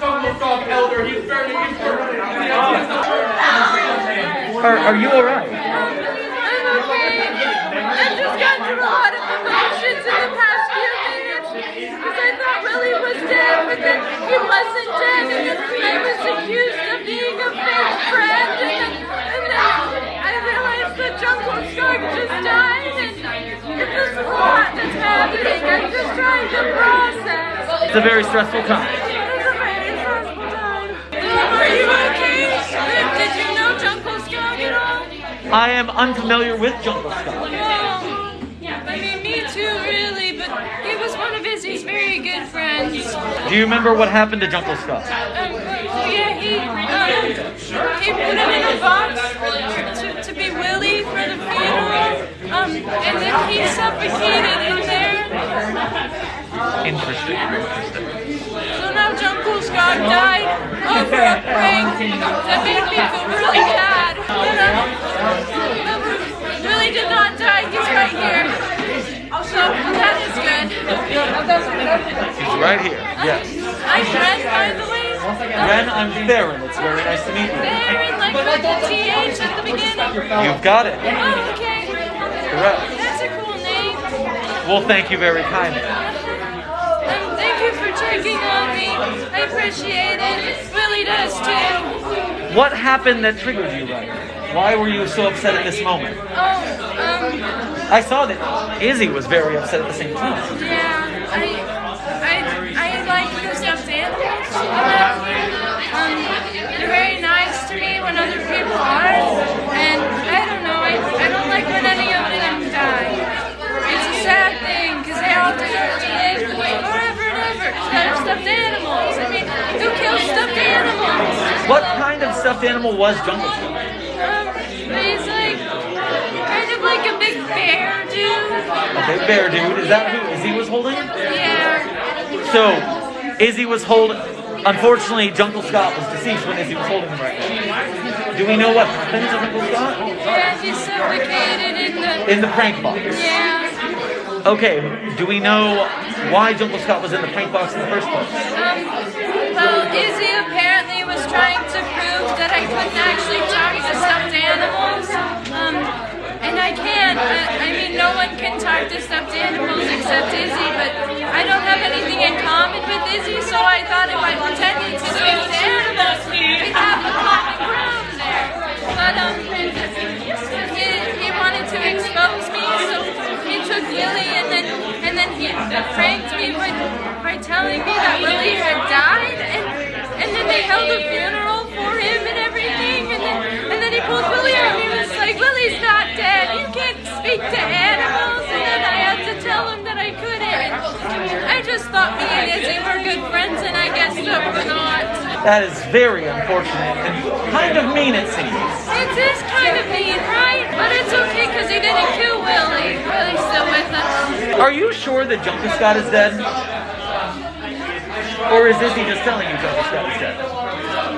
Jungle Dog Elder. He's burning. Are, are you alright? I'm okay. I've just gone through a lot of emotions in the past few minutes because I thought Willie was dead, but then he wasn't dead, and then I was accused of being a fake friend, and then, and then I realized that Jungle Shark just died, and it's a lot that's happening. I'm just trying to process. It's a very stressful time. It's a very stressful time. Are you okay? Did you know Jungle Shark at all? I am unfamiliar with Jungle Scott. Well, I mean, me too, really, but he was one of Izzy's very good friends. Do you remember what happened to Jungle Scott? Um, well, yeah, he, um, he put him in a box to, to be Willie for the funeral, um, and then he suffocated in there. Interesting. Interesting. So now Jungle Scott died over a prank that made me feel really bad. Um, did not die, he's right here. So that is good. He's right here. Yes. I'm Ren, by the way. Ren, I'm Theron. It's very nice to meet you. Theron, like with the TH at the beginning. You've got it. Oh, okay. Correct. That's a cool name. Well, thank you very kindly. Um, thank you for checking on me. I appreciate it. Willie does too. What happened that triggered you right now? Why were you so upset at this moment? Oh, um, I saw that Izzy was very upset at the same time. yeah, I, I, I like the stuffed animals around here. Um, they're very nice to me when other people aren't, and I don't know, I, I don't like when any of them die. It's a sad thing, because they all deserve to live forever and ever, instead of stuffed animals. I mean, who kills stuffed animals? What kind of stuffed animal was Jungle Scott? Um, he's like, kind of like a big bear dude. A big bear dude. Is that who Izzy was holding? Yeah. So, Izzy was holding. Unfortunately, Jungle Scott was deceased when Izzy was holding him right now. Do we know what happened to Jungle Scott? Yeah, he's suffocated in the. In the prank box. Yeah. Okay, do we know why Jungle Scott was in the prank box in the first place? Um, well, Izzy apparently was trying couldn't actually talk to stuffed animals. Um, and I can. I, I mean, no one can talk to stuffed animals except Izzy, but I don't have anything in common with Izzy, so I thought if I pretended to speak to animals, we'd have a common ground there. But, um, he, he wanted to expose me, so he took Willie and then and then he pranked me by, by telling me that Willie had died and and then they held a funeral thought me and Izzy were good friends and I guess that we're not. That is very unfortunate and kind of mean, it seems. It is kind of mean, right? But it's okay because he didn't kill Willie. Willie's still with us. Are you sure that Jungle Scott is dead? Or is Izzy just telling you Jungle Scott is dead?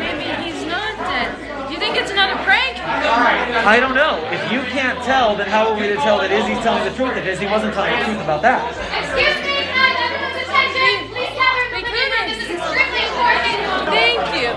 Maybe he's not dead. Do you think it's another prank? I don't know. If you can't tell, then how are we to tell that Izzy's telling the truth if Izzy wasn't telling the truth about that? Excuse me, can I have everyone's attention? Please gather in the living room. This is extremely important. Thank you.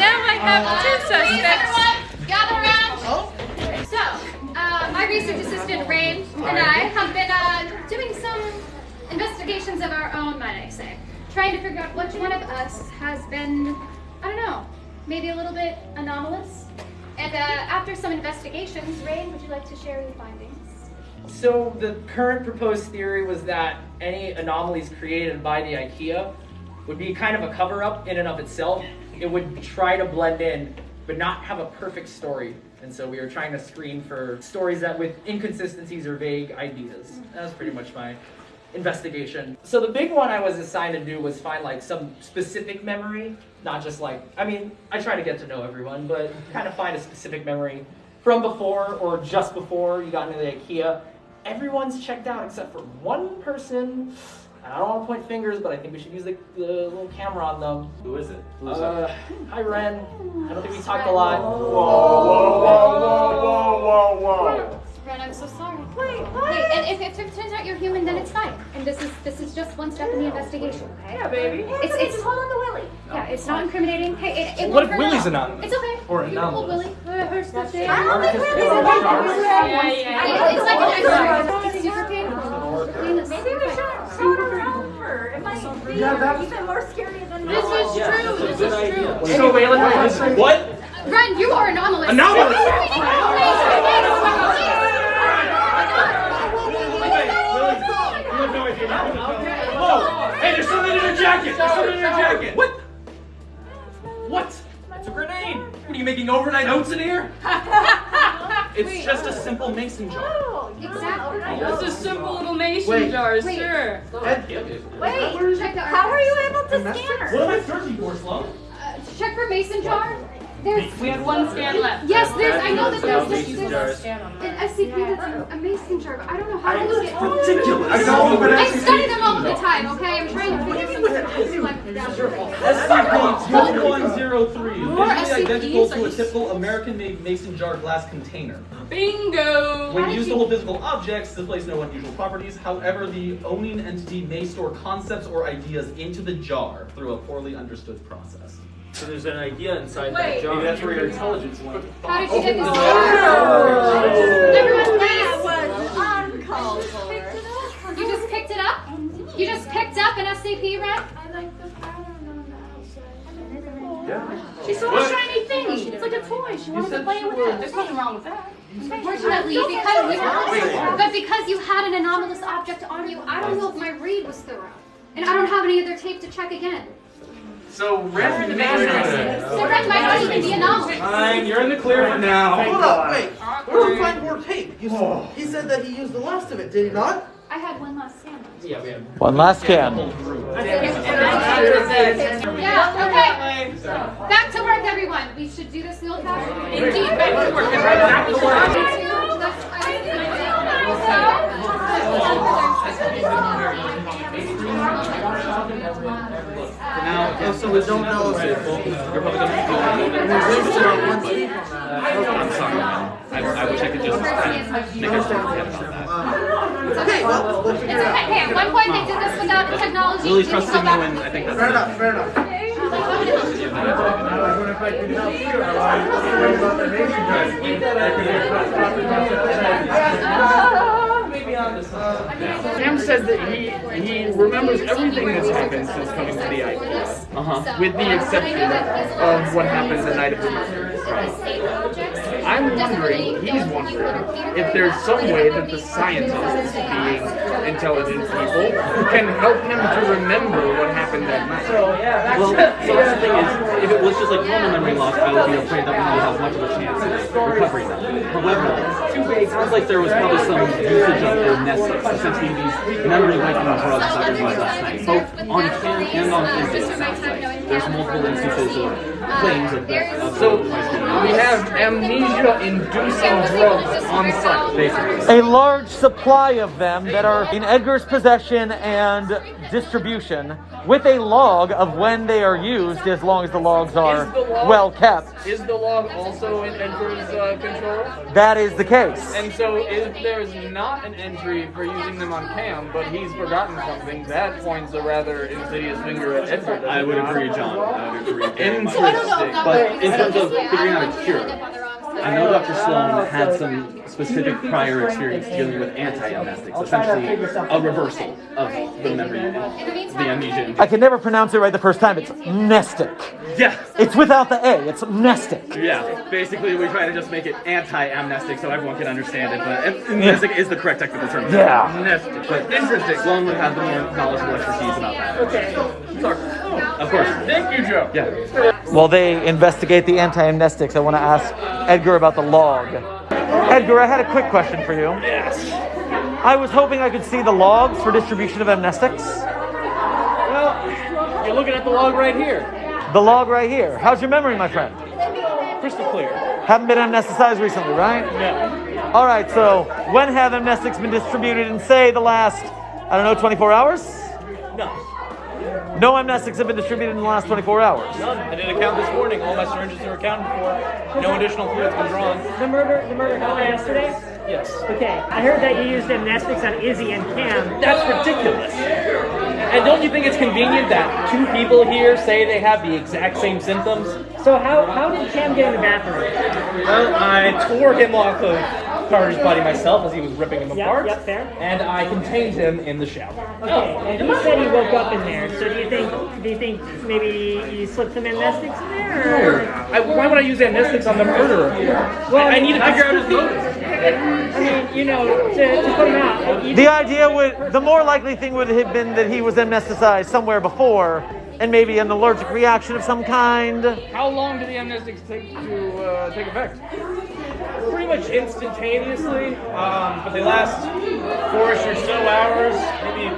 Now I have two suspects. gather around. So, uh, my research assistant, Rain, and I have been uh, doing some investigations of our own, might I say. Trying to figure out which one of us has been, I don't know, maybe a little bit anomalous. And uh, after some investigations, Rain, would you like to share your findings? So the current proposed theory was that any anomalies created by the IKEA would be kind of a cover-up in and of itself. It would try to blend in, but not have a perfect story. And so we were trying to screen for stories that with inconsistencies or vague ideas. That was pretty much my investigation. So the big one I was assigned to do was find like some specific memory, not just like, I mean, I try to get to know everyone, but kind of find a specific memory from before or just before you got into the IKEA. Everyone's checked out except for one person. And I don't want to point fingers, but I think we should use the, the little camera on them. Who is it? Who's Uh, hi Ren. I don't think we talked a lot. Whoa, whoa, whoa, whoa, whoa, whoa, whoa. Ren, I'm so sorry. Wait, what? Hey, and if, if it turns out you're human, then it's fine. And this is this is just one step in the investigation, okay? Yeah, baby. It's it's Just hold on to Willie. yeah, it's not incriminating. Hey, it, it What if hurt Willie's anonymous? It's okay. Or you can hold? Willie. Her, her stuff. I don't think Willie's Yeah, anonymous. yeah. It's like an extra. It's super painful. Clean this. Maybe we should start her over. It might be even more scary than This is true. This is true. So Waylon, What? Ren, you are anomalous. Anomalous? Whoa! Hey, there's something in your jacket! There's something in your jacket! What? What? It's a grenade. What are you making overnight oats in here? It's just a simple mason jar. Exactly. It's a simple little mason Wait. jar, Wait. sure. Wait, Check the how are you able to scan her? What her? am I searching for, Sloan? Uh, check for mason jar. There's We have one scan left. yes, there's. I know that there's this. Mason there's jars. an SCP that's a, a mason jar, but I don't know how to look at. Ridiculous. I know, but I study them all the time. Okay, I'm trying to figure something SCP-2103 More visually identical to a typical American-made mason jar glass container. Bingo! When used to hold physical objects, displays no unusual properties. However, the owning entity may store concepts or ideas into the jar through a poorly understood process. So there's an idea inside Wait. that jar. Maybe that's where your intelligence went. How did you oh. get this? Oh. Everyone, That please. was uncalled for. You just picked it up. You just picked up an SCP, Ren. She saw a shiny thing. It's like a toy. She wanted to play it with it. There's nothing wrong with that. Unfortunately, because you, but because you had an anomalous object on you, I don't know if my read was thorough, and I don't have any other tape to check again. So Ren, So Ren might not even be anomalous. Fine, you're in the clear for now. Hold up, wait. Where did we find more tape? You, s- he said that he used the last of it, did he not? I had one last scan. Yeah, we have. One last scan. Yeah. Okay. Back to work, everyone. We should do this the old-fashioned. Indeed, back to work. Back to work. Now, Oh, so we don't know if it. you're probably gonna I'm sorry. I, I wish I could just make a statement about that. Okay, well, we'll It's figure out. okay. Hey, at one point they did this without the technology. Lily's Did you trusting go you, and I think that's Fair enough, fair enough. Sam says that he he remembers everything that's happened since coming to the IKEA, Uh-huh. with the exception of what happened the night of the murder. I'm wondering, he's wondering, if there's some way that the scientists, being intelligent people, can help him to remember what happened that night. So, yeah, Well, so that's the thing is, if it was just like normal memory loss, I would be afraid that we would have much of a chance of recovering that. However, it sounds like there was probably some usage of amnestics, essentially these memory wiping drugs that were used last night, both on cam and on physics. It sounds like. There's multiple instances of claims of that. So we have amnesia-inducing drugs on site. basically. A large supply of them that are in Edgar's possession and distribution with a log of when they are used as long as the logs are the log- well kept. Is the log also in Edgar's uh, control? That is the case. And so if there's not an entry for using them on cam, but he's forgotten something, that points a rather insidious finger at Edgar. I would agree, John. I would agree. very much. Interesting. But in terms of figuring out a cure, I know Dr. Sloan had some specific prior experience dealing with anti-amnestics, essentially a reversal of the memory, the amnesia. I can never pronounce it right the first time. It's mnestic. Yeah, It's without the A. It's mnestic. yeah. Basically, we try to just make it anti-amnestic so everyone can understand it, but amnestic is the correct technical term. Yeah. Mnestic. But interesting. Sloan would have the more knowledgeable expertise about that. Okay. Sorry. Of course. Thank you, Joe. Yeah. While they investigate the anti-amnestics, I want to ask Edgar about the log. Edgar, I had a quick question for you. Yes. I was hoping I could see the logs for distribution of amnestics. Well, you're looking at the log right here. The log right here. How's your memory, my friend? Crystal clear. Haven't been amnesticized recently, right? No. All right, so when have amnestics been distributed in, say, the last, I don't know, 24 hours? No. No amnestics have been distributed in the last 24 hours. None. I did a count this morning. All my syringes are accounted for. No additional fluid's been drawn. The murder, the murder happened yesterday. Yes. Okay, I heard that you used amnestics on Izzy and Cam. That's ridiculous. And don't you think it's convenient that two people here say they have the exact same symptoms? So how, how did Cam get in the bathroom? Well, I tore him off of Carter's body myself as he was ripping him Yep, apart. yep, fair. And I contained him in the shower. Okay, and he said he woke up in there. So do you think do you think maybe you slipped some amnestics in there? Or? I, why would I use amnestics on the murderer? Well, I, I need to figure out his motive. I mean, you know, to, to put him out. you- The idea would, the more likely thing would have been that he was amnesticized somewhere before, and maybe an allergic reaction of some kind. How long do the amnestics take to uh, take effect? Pretty much instantaneously, um, but they last four-ish or so hours, maybe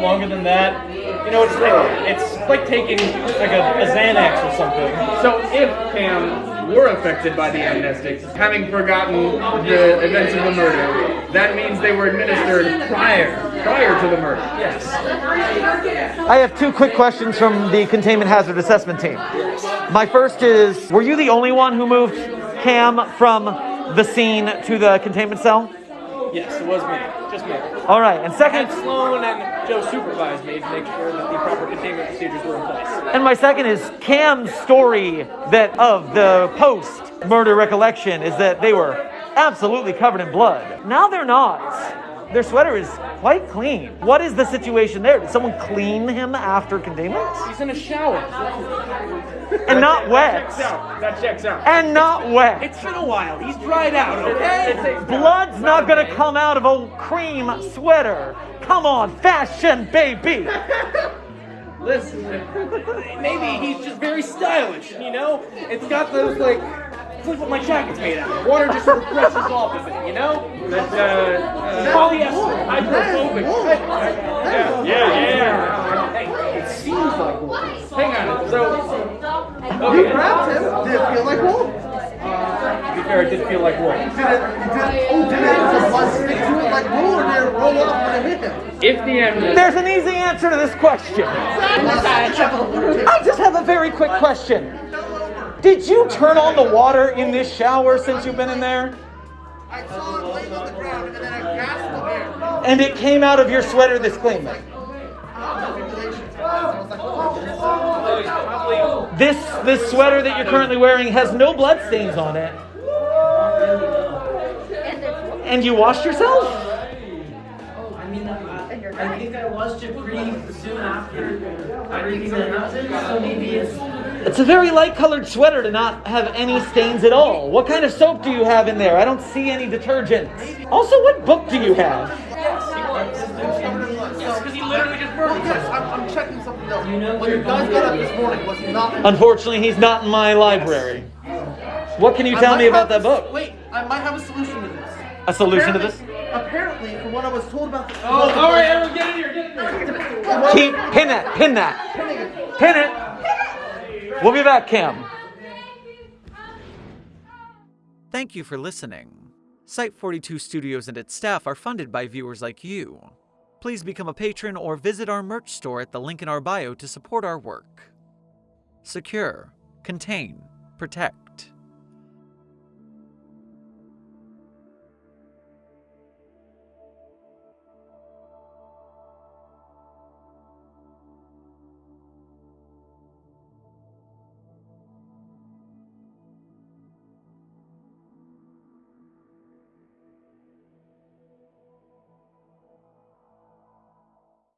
longer than that. You know, it's like, it's like taking like a, a Xanax or something. So if Cam were affected by the amnestics, having forgotten the events of the murder, that means they were administered prior prior to the murder. Yes. I have two quick questions from the containment hazard assessment team. My first is Were you the only one who moved Cam from the scene to the containment cell? Yes, it was me. Just me. All right, and second, Sloan and Joe supervised me to make sure that the proper containment procedures were in place. and my second is Cam's story that of the post murder recollection is that they were absolutely covered in blood. Now they're not. Their sweater is quite clean. What is the situation there? Did someone clean him after containment? He's in a shower. And not wet. Checks out. That checks out. And not wet. It's been a while. He's dried out, okay? Blood's not gonna come out of a cream sweater. Come on, fashion, baby. Listen, maybe he's just very stylish, you know? It's got those, like, it's like what my jacket's made out of. Water just sort of brushes off of it, you know? That, uh, uh, Polyester, hydrophobic. yeah, yeah, yeah. Hey, it seems like wool. Hang on, so, You grabbed him. Did it feel like wool? To be fair, it did feel like wool. Did it, did it, oh, did it, does the stick to it like wool or did it roll off when it hit him? If the amnestics There's an easy answer to this question. I just have a very quick question. Did you turn on the water in this shower since you've been in there? I saw it laying on the ground and then I gasped the air. And it came out of your sweater this clean. This this sweater that you're currently wearing has no blood stains on it. And you washed yourself? I mean, I, I think I washed it pretty soon after everything that happened, so maybe it's. It's a very light colored sweater to not have any stains at all. What kind of soap do you have in there? I don't see any detergent. Also, what book do you have? Yes, because he literally just Well, murdered yes. I'm, I'm checking something else. when you guys got up this morning, was he not? Unfortunately, he's not in my library. What can you tell me about that book? Wait, I might have a solution to this. A solution to this? Apparently, from what I was told about the. Oh, all right, everyone, get in here, get in here. Keep pin that, pin that, pin it. We'll be back, Cam. Thank you for listening. Site 42 Studios and its staff are funded by viewers like you. Please become a patron or visit our merch store at the link in our bio to support our work. Secure, contain, protect.